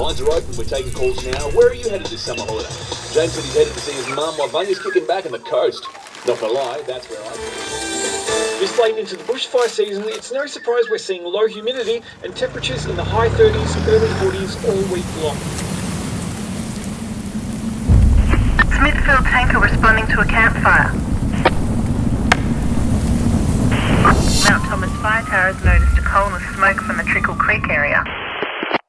Lines are open. We're taking calls now. Where are you headed this summer holiday? James said he's headed to see his mum while Vunya's kicking back on the coast. Not gonna lie, that's where I'm. This late into the bushfire season, it's no surprise we're seeing low humidity and temperatures in the high 30s, early 40s all week long. Smithfield tanker responding to a campfire. Mount Thomas Fire Tower has noticed a column of smoke from the Trickle Creek area.